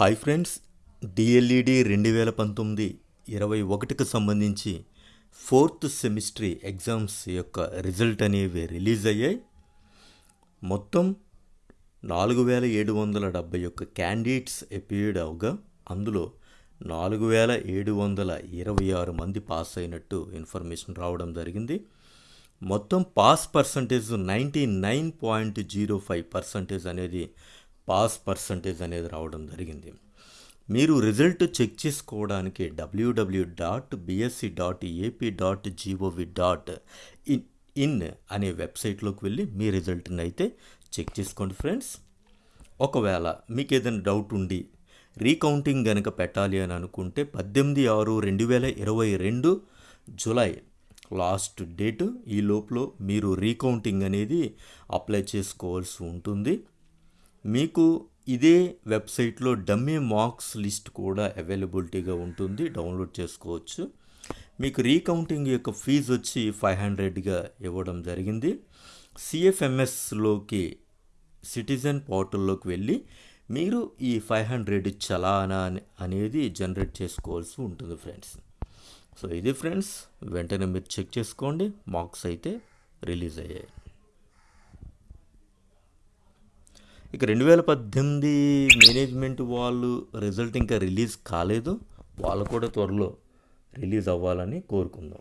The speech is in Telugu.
హాయ్ ఫ్రెండ్స్ డిఎల్ఈడి రెండు వేల పంతొమ్మిది ఇరవై ఒకటికి సంబంధించి ఫోర్త్ సెమిస్ట్రీ ఎగ్జామ్స్ యొక్క రిజల్ట్ అనేవి రిలీజ్ అయ్యాయి. మొత్తం నాలుగు వేల ఏడు వందల డెబ్బై ఒక్క క్యాండిడేట్స్ అపియర్డ్ అవగా అందులో నాలుగు వేల ఏడు వందల ఇరవై ఆరు మంది పాస్ అయినట్టు ఇన్ఫర్మేషన్ రావడం జరిగింది. మొత్తం pass percentage ninety nine point zero five percentage అనేది పాస్ పర్సంటేజ్ అనేది రావడం జరిగింది. మీరు రిజల్ట్ చెక్ చేసుకోవడానికి WW dot BSE dot AP dot GOV dot in in అనే వెబ్సైట్లోకి వెళ్ళి మీ రిజల్ట్ని అయితే చెక్ చేసుకోండి ఫ్రెండ్స్. ఒకవేళ మీకు ఏదైనా డౌట్ ఉండి రీకౌంటింగ్ కనుక పెట్టాలి అని అనుకుంటే పద్దెనిమిది ఆరు రెండు వేల ఇరవై రెండు జులై లాస్ట్ డేట్ ఈ లోపల మీరు రీకౌంటింగ్ అనేది అప్లై చేసుకోవాల్సి ఉంటుంది. మీకు ఇదే వెబ్సైట్లో డమ్మీ మార్క్స్ లిస్ట్ కూడా అవైలబిలిటీగా ఉంటుంది. డౌన్లోడ్ చేసుకోవచ్చు. మీకు రీకౌంటింగ్ యొక్క ఫీజు వచ్చి ఫైవ్ హండ్రెడ్గా ఇవ్వడం జరిగింది. సిఎఫ్ఎంఎస్లోకి సిటిజన్ పోర్టల్లోకి వెళ్ళి మీరు ఈ ఫైవ్ హండ్రెడ్ చలానా అనేది జనరేట్ చేసుకోవాల్సి ఉంటుంది ఫ్రెండ్స్. సో ఇది ఫ్రెండ్స్ వెంటనే మీరు చెక్ చేసుకోండి. మార్క్స్ అయితే రిలీజ్ అయ్యాయి. ఇక రెండు వేల పద్దెనిమిది మేనేజ్మెంట్ వాళ్ళు రిజల్ట్ ఇంకా రిలీజ్ కాలేదు. వాళ్ళు కూడా త్వరలో రిలీజ్ అవ్వాలని కోరుకుందాం.